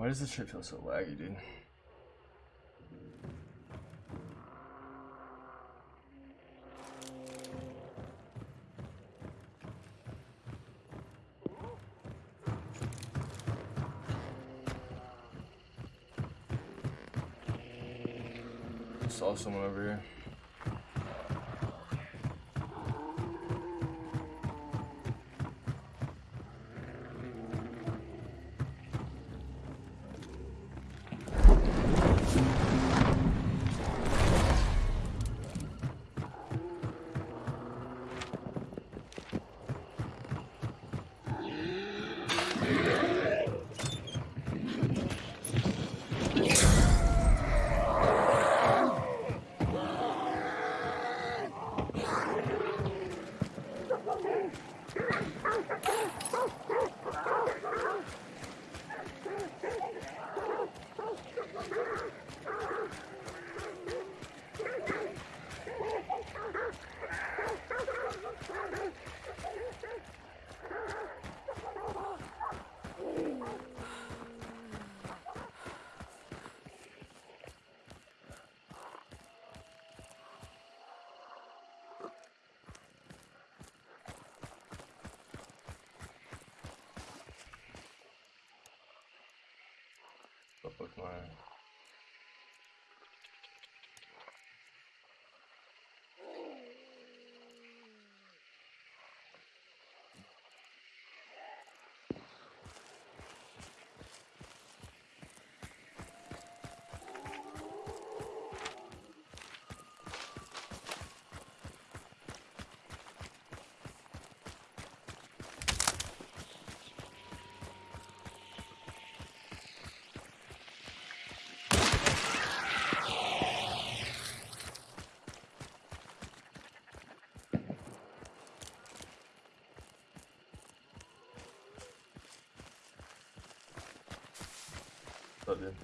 Why does this shit feel so laggy, dude? Saw someone over here. Up What's up.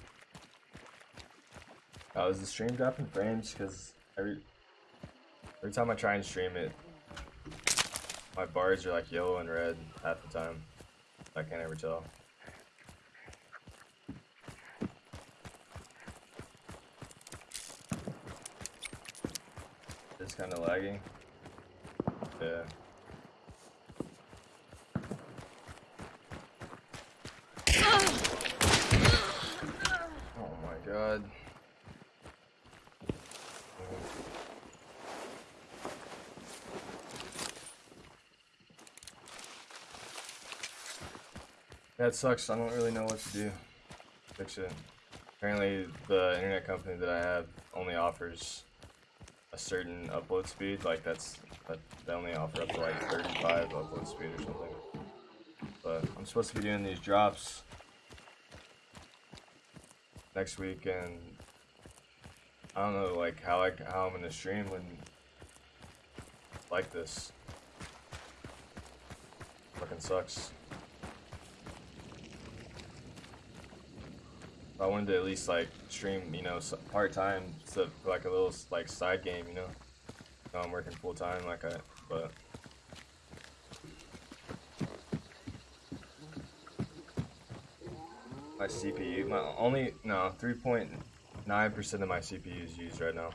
Oh, is the stream dropping frames? Because every every time I try and stream it, my bars are like yellow and red half the time. I can't ever tell. It's kind of lagging. Yeah. Oh my god. That sucks. I don't really know what to do. Fix it. Apparently, the internet company that I have only offers a certain upload speed. Like that's that they only offer up to like 35 upload speed or something. But I'm supposed to be doing these drops next week, and I don't know like how I how I'm gonna stream when like this. Fucking sucks. I wanted to at least like stream, you know, part time, so like a little like side game, you know. Now I'm working full time, like I, but. My CPU, my only no, three point nine percent of my CPU is used right now.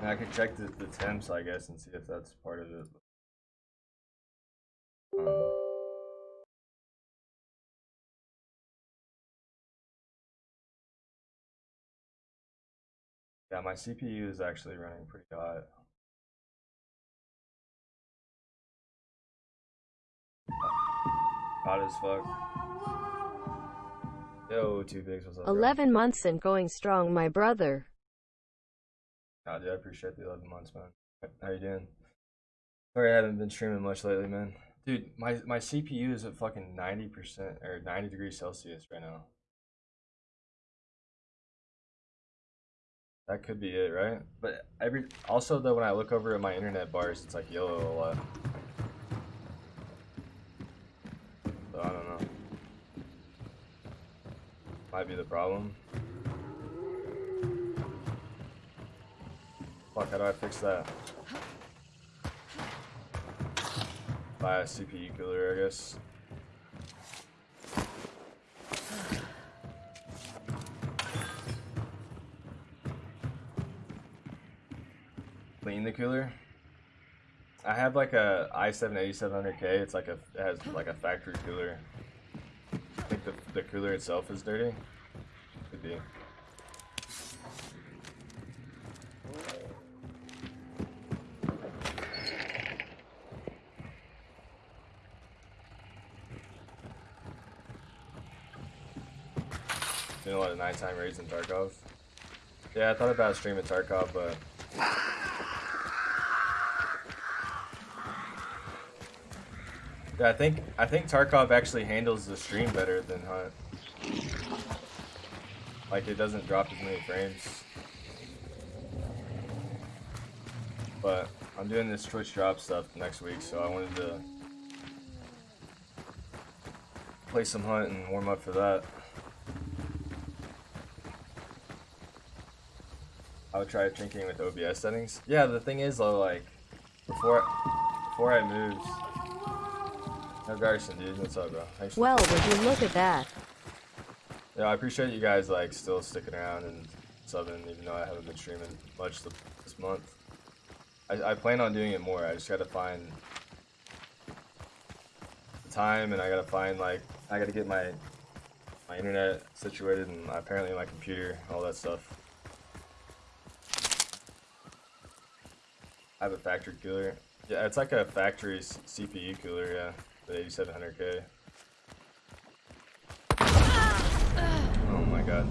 And I could check the, the temps, I guess, and see if that's part of it. Um, yeah, my CPU is actually running pretty hot. Hot as fuck. Yo, two bigs, what's up? bro? 11 months and going strong, my brother. Nah, dude, I appreciate the 11 months, man. How you doing? Sorry, I haven't been streaming much lately, man. Dude, my my CPU is at fucking 90% or 90 degrees Celsius right now. That could be it, right? But every also though, when I look over at my internet bars, it's like yellow a lot. So I don't know. Might be the problem. Fuck, how do I fix that? class CPU cooler, I guess. Clean the cooler. I have like a i7 8700K. It's like a it has like a factory cooler. I think the the cooler itself is dirty. Could be. Doing a lot of nighttime raids in Tarkov. Yeah, I thought about streaming Tarkov, but I think I think Tarkov actually handles the stream better than Hunt. Like it doesn't drop as many frames. But I'm doing this Twitch drop stuff next week, so I wanted to play some Hunt and warm up for that. I would try drinking with OBS settings. Yeah, the thing is though, like before before I moved. No Garrison, dude. What's up, bro? Thanks Well, would you look at that? yeah, I appreciate you guys like still sticking around and subbing, even though I haven't been streaming much this month. I, I plan on doing it more. I just gotta find the time, and I gotta find like I gotta get my my internet situated, and apparently my computer, all that stuff. I have a factory cooler. Yeah, it's like a factory CPU cooler. Yeah, the 8700k. Ah, ah. Oh my god.